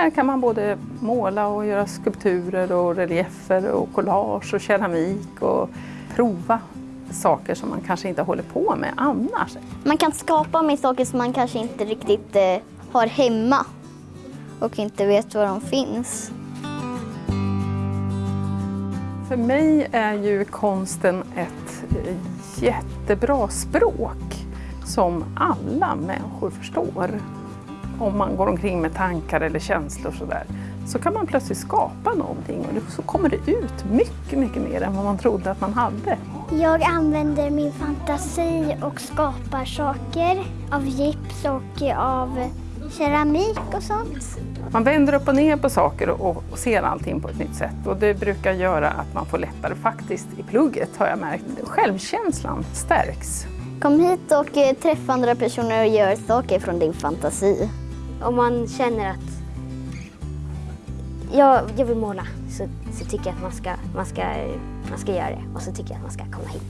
här kan man både måla och göra skulpturer och reliefer och collage och keramik och prova saker som man kanske inte håller på med annars. Man kan skapa med saker som man kanske inte riktigt eh, har hemma och inte vet var de finns. För mig är ju konsten ett eh, jättebra språk som alla människor förstår. Om man går omkring med tankar eller känslor sådär så kan man plötsligt skapa någonting och så kommer det ut mycket, mycket mer än vad man trodde att man hade. Jag använder min fantasi och skapar saker av gips och av keramik och sånt. Man vänder upp och ner på saker och, och ser allting på ett nytt sätt och det brukar göra att man får lättare faktiskt i plugget har jag märkt. Självkänslan stärks. Kom hit och eh, träffa andra personer och gör saker från din fantasi. Om man känner att jag, jag vill måla så, så tycker jag att man ska, man, ska, man ska göra det och så tycker jag att man ska komma hit.